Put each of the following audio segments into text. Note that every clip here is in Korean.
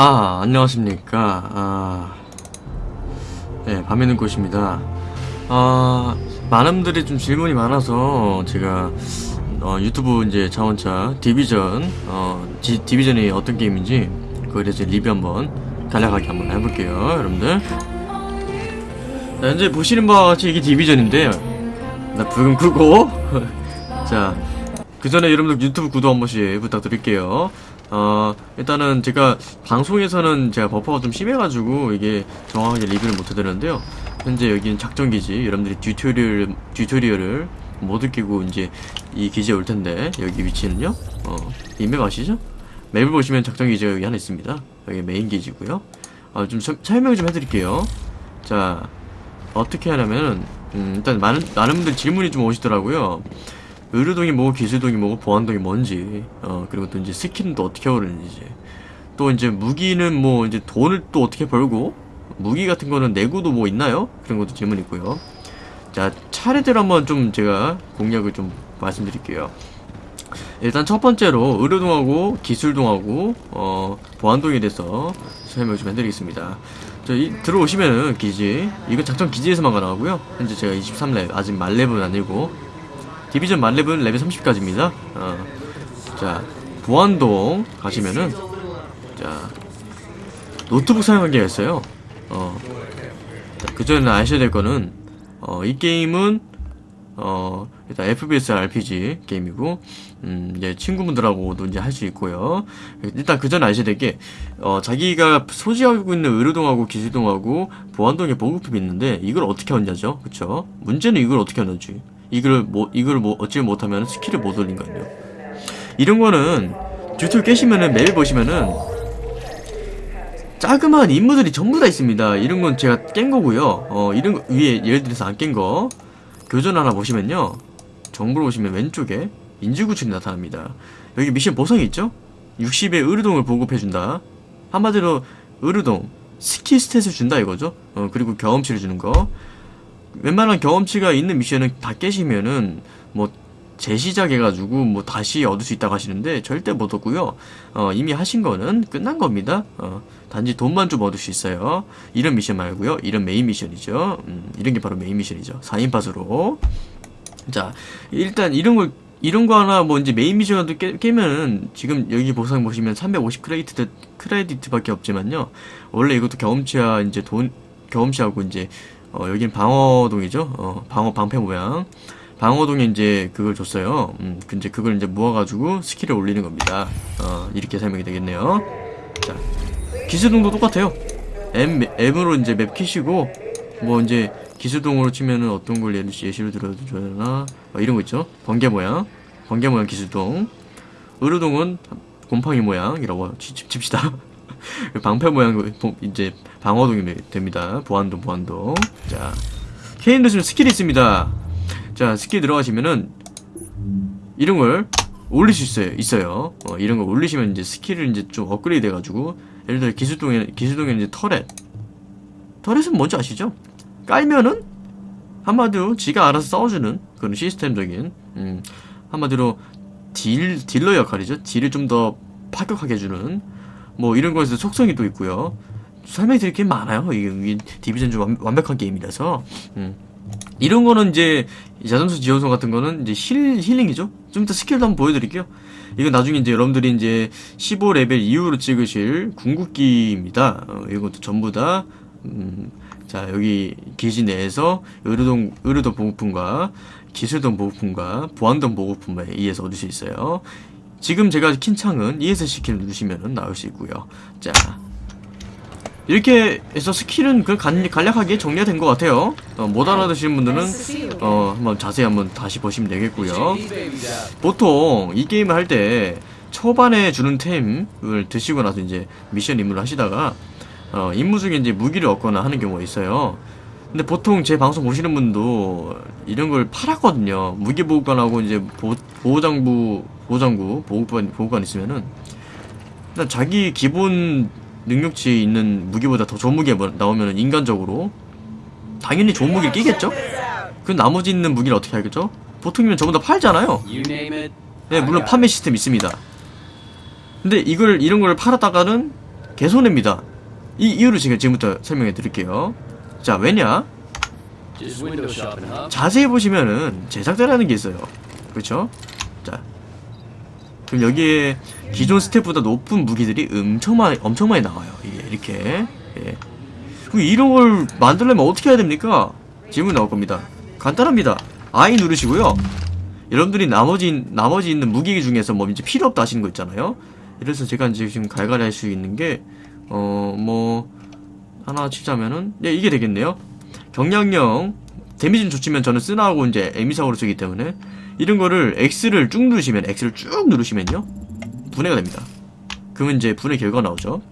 아 안녕하십니까. 아, 네 밤에는 곳입니다. 아 많은 분들이 좀 질문이 많아서 제가 어, 유튜브 이제 자원차 디비전 어, 지, 디비전이 어떤 게임인지 그거에 대해서 리뷰 한번 간략하게 한번 해볼게요 여러분들. 자, 현재 보시는 바와 같이 이게 디비전인데요 나 불금 끄고. 자 그 전에 여러분들 유튜브 구독 한 번씩 부탁드릴게요 어, 일단은 제가 방송에서는 제가 버퍼가 좀 심해가지고 이게 정확하게 리뷰를 못 해드렸는데요. 현재 여기는 작전기지, 여러분들이 튜토리얼, 튜토리얼을 못 느끼고 이제 이 기지에 올 텐데, 여기 위치는요, 어, 이 맵 아시죠? 맵을 보시면 작전기지가 여기 하나 있습니다. 여기 메인 기지고요 어, 좀 서, 설명 좀 해드릴게요. 자, 어떻게 하냐면은, 음, 일단 많은, 많은 분들 질문이 좀 오시더라고요. 의료동이 뭐고 기술동이 뭐고 보안동이 뭔지 어 그리고 또 이제 또 어떻게 오르는지 또 이제 무기는 뭐 이제 돈을 또 어떻게 벌고 무기 같은 거는 내구도 뭐 있나요? 그런 것도 질문 있고요. 자 차례대로 한번 좀 제가 공략을 좀 말씀드릴게요. 일단 첫 번째로 의료동하고 기술동하고 어 보안동에 대해서 설명 좀 해드리겠습니다. 자, 이, 들어오시면은 기지 이건 작전 기지에서만 가능하고요. 현재 제가 23렙 아직 말렙은 아니고 디비전 만렙은 레벨 30까지입니다. 어. 자, 보안동 가시면은 자 노트북 사용하기가 있어요. 어. 그 전에 아셔야 될 거는 어, 이 게임은 어, 일단 FPS RPG 게임이고, 음, 이제 친구분들하고도 이제 할 수 있고요. 일단 그 전에 아셔야 될 게, 어, 자기가 소지하고 있는 의료동하고 기술동하고 보안동에 보급품이 있는데, 이걸 어떻게 얻냐죠? 그쵸? 문제는 이걸 어떻게 얻는지. 이걸 뭐 이걸 뭐 얻지 못하면 스킬을 못 올리는 거예요. 이런 거는 튜토리얼 깨시면은 맵을 보시면은 자그마한 인물들이 전부 다 있습니다. 이런 건 제가 깬 거고요. 어 이런 거 위에 예를 들어서 안 깬 거 교전 하나 보시면요. 정보를 보시면 왼쪽에 인질 구출이 나타납니다. 여기 미션 보상이 있죠? 60의 의료동을 보급해준다. 한마디로 의료동 스킬 스탯을 준다 이거죠. 어 그리고 경험치를 주는 거. 웬만한 경험치가 있는 미션은 다 깨시면은 뭐 재시작해가지고 뭐 다시 얻을 수 있다고 하시는데 절대 못 얻고요. 어, 이미 하신 거는 끝난 겁니다. 어, 단지 돈만 좀 얻을 수 있어요. 이런 미션 말고요. 이런 메인 미션이죠. 음, 이런 게 바로 메인 미션이죠. 4인 팟으로. 자, 일단 이런 걸 이런 거 하나 뭐 이제 메인 미션도 깨, 깨면은 지금 여기 보상 보시면 350 크레디트 크레디트밖에 없지만요. 원래 이것도 경험치와 이제 돈 경험치하고 이제 어, 여긴 방어동이죠. 어, 방어 방패 모양. 방어동에 이제 그걸 줬어요. 음, 이제 그걸 이제 모아가지고 스킬을 올리는 겁니다. 어, 이렇게 설명이 되겠네요. 자, 기술동도 똑같아요. M, M으로 이제 맵 키시고, 뭐 이제 기술동으로 치면은 어떤 걸 예시로 들어줘야 되나? 어, 이런 거 있죠. 번개 모양. 번개 모양 기술동. 의료동은 곰팡이 모양이라고 칩, 칩시다. 방패 모양 이제 방어동이 됩니다. 보안동 보안동. 자 K인 누르시면 스킬이 있습니다. 자 스킬 들어가시면은 이런 걸 올릴 수 있어요. 있어요. 어, 이런 걸 올리시면 이제 스킬을 이제 좀 업그레이드 해가지고 예를 들어 기술동에 기술동에 이제 터렛. 터렛은 뭔지 아시죠? 깔면은 한마디로 지가 알아서 싸워주는 그런 시스템적인 음, 한마디로 딜 딜러 역할이죠. 딜을 좀 더 파격하게 해주는 뭐 이런 거에서 속성이 또 있고요. 설명이 드릴 게 많아요. 이게, 디비전 좀 완, 완벽한 게임이라서. 음. 이런 거는 이제 자전수 지원소 같은 거는 이제 힐, 힐링이죠. 좀 이따 스킬도 한번 보여드릴게요. 이건 나중에 이제 여러분들이 이제 15레벨 이후로 찍으실 궁극기입니다. 어, 이것도 전부 다, 음, 자, 여기 기지 내에서 의료동, 의료동 보급품과 기술동 보급품과 보안동 보급품에 의해서 얻을 수 있어요. 지금 제가 킨 창은 ESC 키를 누르시면 나올 수 있고요. 자, 이렇게 해서 스킬은 그 간, 간략하게 정리가 된 것 같아요. 어, 못 알아듣시는 분들은 어, 한번 자세히 한번 다시 보시면 되겠고요. 보통 이 게임을 할 때 초반에 주는 템을 드시고 나서 이제 미션 임무를 하시다가 어, 임무 중에 이제 무기를 얻거나 하는 경우가 있어요 근데 보통 제 방송 보시는 분도 이런 걸 팔았거든요 무기 보호관하고 이제 보, 보호장부 보호장구 보호관, 보호관 있으면은 일단 자기 기본 능력치 있는 무기보다 더 좋은 무기가 뭐 나오면 인간적으로 당연히 좋은 무기를 끼겠죠? 그 나머지 있는 무기를 어떻게 하겠죠? 보통이면 전부 다 팔잖아요 네 물론 판매 시스템 있습니다 근데 이걸 이런 걸 팔았다가는 개손해입니다. 이 이유를 제가 지금부터 설명해 드릴게요. 자, 왜냐? 자세히 보시면은 제작자라는 게 있어요. 그렇죠? 자, 그럼 여기에 기존 스텝보다 높은 무기들이 엄청 많이 엄청 많이 나와요. 이게 이렇게. 예. 그럼 이런 걸 만들려면 어떻게 해야 됩니까? 질문 나올 겁니다. 간단합니다. I 누르시고요. 여러분들이 나머지 나머지 있는 무기 중에서 뭐 이제 필요 없다 하시는 거 있잖아요. 이래서 제가 이제 지금 갈갈이 할 수 있는 게 어 뭐 하나 치자면은 예 이게 되겠네요. 경량형 데미지는 좋지만 저는 쓰나하고 이제 에미사고로 쓰기 때문에 이런 거를 X를 쭉 누르시면 X를 쭉 누르시면요 분해가 됩니다. 그러면 이제 분해 결과 나오죠.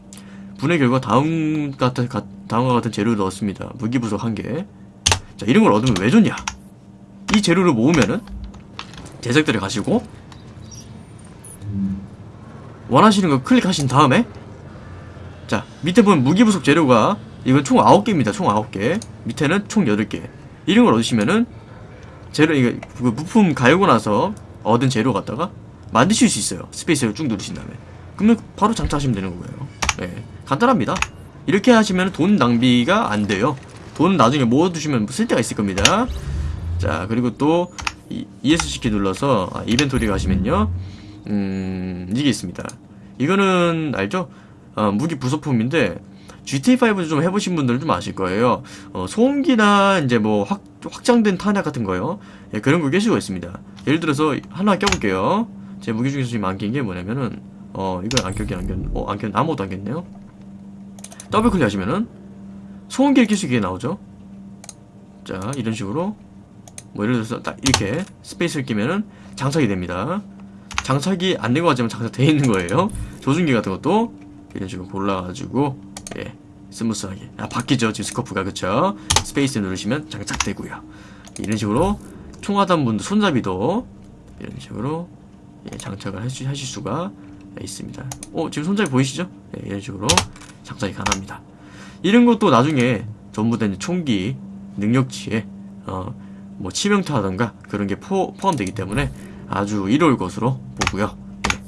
분해 결과 다음 같은 가- 다음과 같은 재료를 넣었습니다. 무기 부속 한 개. 자 이런 걸 얻으면 왜 좋냐? 이 재료를 모으면은 제작들에 가시고 원하시는 거 클릭하신 다음에 자 밑에 보면 무기 부속 재료가 이건 총 9개입니다. 총 9개. 밑에는 총 8개. 이런 걸 얻으시면은 재료 이거 그 부품 갈고 나서 얻은 재료 갖다가 만드실 수 있어요. 스페이스를 쭉 누르신 다음에. 그러면 바로 장착하시면 되는 거예요. 네. 간단합니다. 이렇게 하시면 돈 낭비가 안 돼요. 돈은 나중에 모아두시면 쓸 데가 있을 겁니다. 자, 그리고 또 이- ESC 키 눌러서 아, 인벤토리 가시면요. 음, 이게 있습니다. 이거는 알죠? 어, 무기 부속품인데 GTA5도 좀 해보신 분들은 좀 아실 거예요. 어, 소음기나 이제 뭐 확, 확장된 탄약 같은 거요. 예, 그런 거 깨시고 있습니다. 예를 들어서 하나 껴볼게요. 제 무기 중에서 지금 안 낀 게 뭐냐면은 어 이거 안 꼈긴 안 꼈, 어 안 꼈, 아무것도 안 꼈네요. 더블 클릭 하시면은 소음기를 낄 수 있게 나오죠. 자 이런 식으로 뭐 예를 들어서 딱 이렇게 스페이스를 끼면은 장착이 됩니다. 장착이 안된거 같지만 장착돼 있는 거예요. 조준기 같은 것도 이런 식으로 골라가지고 예 스무스하게. 아 바뀌죠 지금 스코프가. 그쵸? 스페이스 누르시면 장착되고요. 이런 식으로 총 하단 부분도 손잡이도 이런 식으로 예, 장착을 하실, 하실 수가 있습니다. 어 지금 손잡이 보이시죠? 예, 이런 식으로 장착이 가능합니다. 이런 것도 나중에 전부 다 총기 능력치에 어 뭐 치명타라던가 그런 게 포, 포함되기 때문에 아주 이로울 것으로 보고요. 예.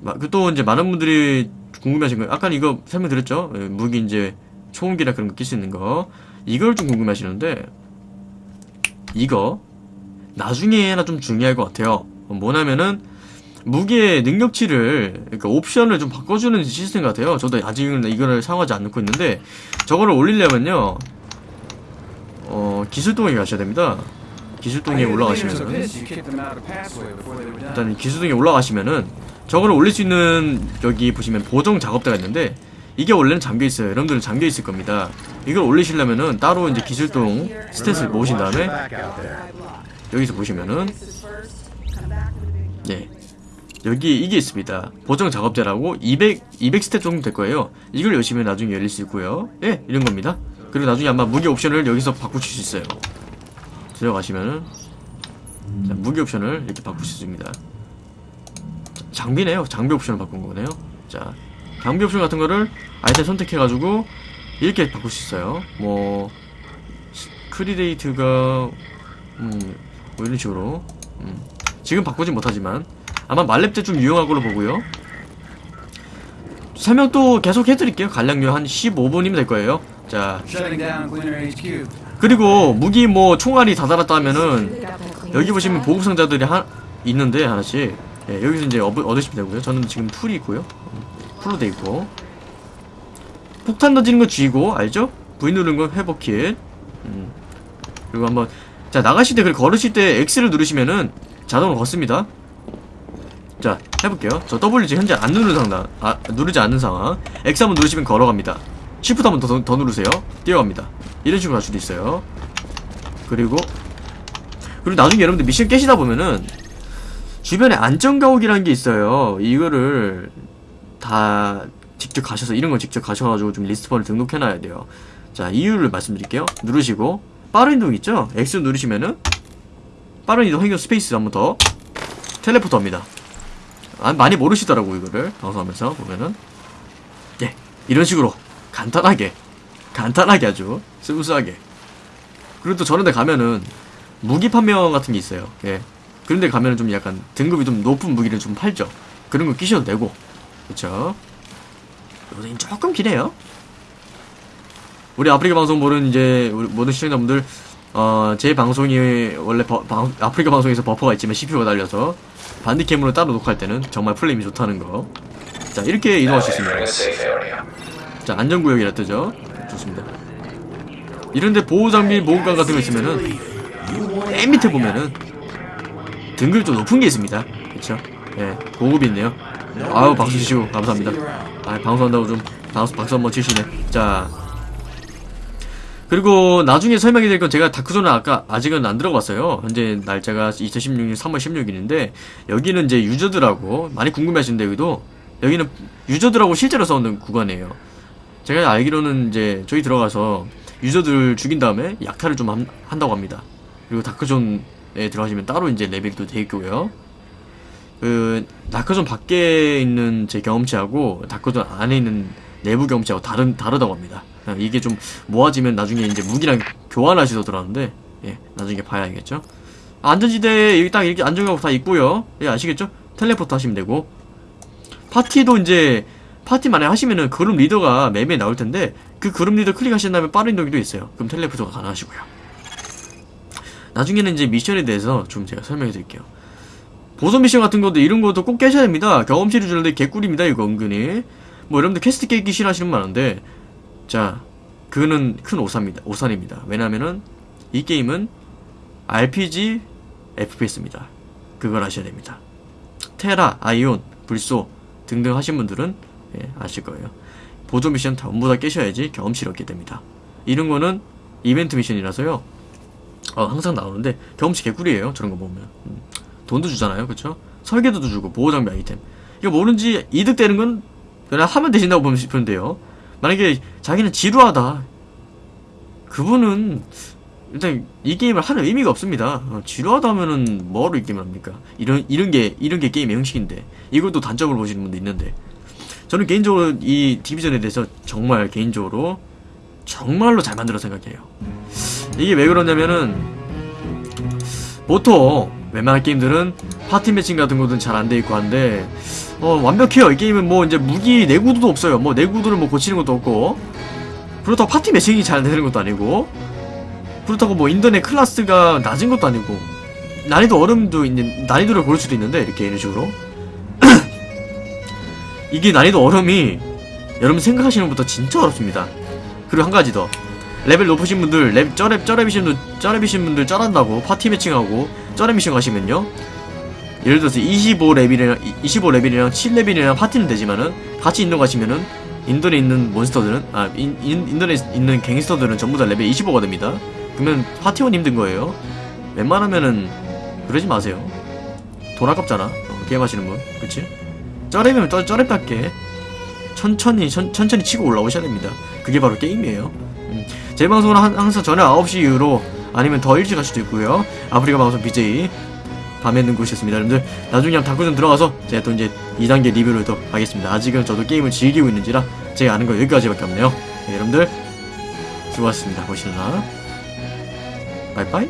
마- 그또 이제 많은 분들이 궁금해하신 거예요. 아까 이거 설명드렸죠? 예, 무기 이제 초음기나 그런 거 낄 수 있는 거. 이걸 좀 궁금해하시는데 이거 나중에나 좀 중요할 것 같아요. 어, 뭐냐면은 무기의 능력치를 그러니까 옵션을 좀 바꿔주는 시스템 같아요. 저도 아직은 이거를 사용하지 않고 있는데 저거를 올리려면요. 어 기술동에 가셔야 됩니다. 기술동에 올라가시면은 일단 기수등에 올라가시면은 저거를 올릴 수 있는 여기 보시면 보정 작업대가 있는데 이게 원래는 잠겨 있어요. 여러분들은 잠겨 있을 겁니다. 이걸 올리시려면은 따로 이제 기술동 스탯을 모으신 다음에 여기서 보시면은 예 여기 이게 있습니다. 보정 작업대라고 200 200 스탯 정도 될 거예요. 이걸 여시면 나중에 열릴 수 있고요. 예 이런 겁니다. 그리고 나중에 아마 무기 옵션을 여기서 바꾸실 수 있어요. 들어가시면은 자, 무기 옵션을 이렇게 바꿀 수 있습니다. 자, 장비네요. 장비 옵션을 바꾼 거네요. 자, 장비 옵션 같은 거를 아이템 선택해가지고 이렇게 바꿀 수 있어요. 뭐 크리데이트가 음, 뭐 이런 식으로 음, 지금 바꾸진 못하지만 아마 말렙 때 좀 유용할 걸로 보고요. 설명 또 계속 해드릴게요. 간량료 한 15분이면 될 거예요. 자. 그리고 무기 뭐 총알이 다 달았다 하면은 여기 보시면 보급 상자들이 하, 있는데 하나씩 예, 여기서 이제 얻, 얻으시면 되고요. 저는 지금 풀이 있고요. 음, 풀로 돼 있고 폭탄 던지는 거 쥐고 알죠? V 누르는 거 회복 킷. 음. 그리고 한번 자 나가실 때 그리고 걸으실 때 X를 누르시면은 자동으로 걷습니다. 자 해볼게요. 저 W 지금 현재 안 누르는 상황, 아 누르지 않는 상황. X 한번 누르시면 걸어갑니다. Shift 한번 더, 더 누르세요. 뛰어갑니다. 이런 식으로 할 수도 있어요. 그리고 그리고 나중에 여러분들 미션 깨시다 보면은 주변에 안전가옥이라는 게 있어요. 이거를 다 직접 가셔서 이런 거 직접 가셔가지고 좀 respawn을 등록해놔야 돼요. 자 이유를 말씀드릴게요. 누르시고 빠른 이동 있죠? X 누르시면은 빠른 이동 행동 스페이스 한 번 더 teleport합니다. 아, 많이 모르시더라고 이거를 방송하면서 보면은 예 이런 식으로 간단하게 간단하게 아주 스무스하게 그리고 또 저런 데 가면은 무기 판매원 같은 게 있어요 예 그런 데 가면은 좀 약간 등급이 좀 높은 무기를 좀 팔죠 그런 거 끼셔도 되고 그쵸 로딩 조금 기네요. 우리 아프리카 방송 보는 이제 모든 시청자분들 어, 제 방송이 원래 버- 방- 아프리카 방송에서 버퍼가 있지만 CPU가 달려서 반디캠으로 따로 녹화할 때는 정말 플레임이 좋다는 거. 자 이렇게 이동할 수 있습니다. 자 안전구역이라 뜨죠. 좋습니다. 이런데 보호장비 보호관 같은 거 있으면은 맨 밑에 보면은 등급이 좀 높은 게 있습니다. 그쵸? 예, 고급이 있네요. 아우 박수 치시고 감사합니다. 아 방송한다고 좀 박수, 박수 한번 치시네. 자 그리고 나중에 설명해 드릴 건 제가 다크존은 아까 아직은 안 들어갔어요. 현재 날짜가 2016년 3월 16일인데 여기는 이제 유저들하고 많이 궁금해하시는데 여기도 여기는 유저들하고 실제로 싸우는 구간이에요. 제가 알기로는 이제 저희 들어가서 유저들 죽인 다음에 약탈을 좀 한, 한다고 합니다. 그리고 Dark Zone에 들어가시면 따로 이제 레벨도 돼 있고요. 그 Dark Zone 밖에 있는 제 경험치하고 Dark Zone 안에 있는 내부 경험치하고 다른 다르다고 합니다. 아, 이게 좀 모아지면 나중에 이제 무기랑 교환하시더라는데 예 나중에 봐야겠죠. 안전지대 여기 딱 이렇게 안전하고 다 있고요. 예 아시겠죠? 텔레포트 하시면 되고 파티도 이제 파티 만에 하시면은 그룹 리더가 맵에 나올 텐데 그 그룹 리더 클릭하신 다음에 빠른 이동기도 있어요. 그럼 teleport가 가능하시고요. 나중에는 이제 미션에 대해서 좀 제가 설명해 드릴게요. 보선 미션 같은 것도 이런 것도 꼭 깨셔야 됩니다. 경험치를 주는데 개꿀입니다. 이거 은근히. 뭐 여러분들 퀘스트 깨기 싫어하시는 분 많은데 자 그거는 큰 오산입니다. 오산입니다. 왜냐면은 이 게임은 RPG FPS입니다. 그걸 아셔야 됩니다. 테라, 아이온, 불소 등등 하신 분들은 예, 아실 거예요. 보조 미션 전부 다 깨셔야지 경험치를 얻게 됩니다. 이런 거는 이벤트 미션이라서요. 어, 항상 나오는데 경험치 개꿀이에요. 저런 거 보면. 음, 돈도 주잖아요. 그쵸? 설계도도 주고 보호장비 아이템. 이거 뭐든지 이득되는 건 그냥 하면 되신다고 보면 돼요. 만약에 자기는 지루하다. 그분은 일단 이 게임을 하는 의미가 없습니다. 어, 지루하다 하면은 뭐로 이 게임을 합니까? 이런 이런 게 이런 게 게임의 형식인데 이것도 단점을 보시는 분도 있는데 저는 개인적으로 이 디비전에 대해서 정말 개인적으로 정말로 잘 만들어 생각해요. 이게 왜 그러냐면은 보통 웬만한 게임들은 파티 매칭 같은 것은 잘안 돼 있고 한데 어 완벽해요. 이 게임은 뭐 이제 무기 내구도도 없어요. 뭐 내구도를 뭐 고치는 것도 없고 그렇다고 파티 매칭이 잘 되는 것도 아니고 그렇다고 뭐 인터넷 클래스가 낮은 것도 아니고 난이도 어려움도 있는 난이도를 고를 수도 있는데 이렇게 이런 식으로 이게 난이도 어려움이 여러분 생각하시는 것보다 진짜 어렵습니다. 그리고 한 가지 더 레벨 높으신 분들 랩 쩌랩 쩌랩이신 분들 쩌랩이신 분들 쩌란다고 파티 매칭하고 쩌랩 미션 가시면요 예를 들어서 25레벨이랑 25레벨이랑 7레벨이랑 파티는 되지만은 같이 인던 가시면은 인던에 있는 몬스터들은 아 인, 인, 인던에 있는 갱스터들은 전부 다 레벨 25가 됩니다. 그러면 파티원 힘든 거예요. 웬만하면은 그러지 마세요. 돈 아깝잖아. 어, 게임 하시는 분, 그치? 쪼렙이면 또 쪼렙답게 천천히 천, 천천히 치고 올라오셔야 됩니다. 그게 바로 게임이에요. 음, 제 방송은 한- 항상 저녁 9시 이후로 아니면 더 일찍 할 수도 있고요. 아프리카 방송 BJ 밤에 눈구셨습니다. 여러분들 나중에 한번 다크존 들어가서 제가 또 이제 2단계 리뷰를 또 하겠습니다. 아직은 저도 게임을 즐기고 있는지라 제가 아는 거 여기까지밖에 없네요. 네, 여러분들 수고하셨습니다. 보시느라 바이바이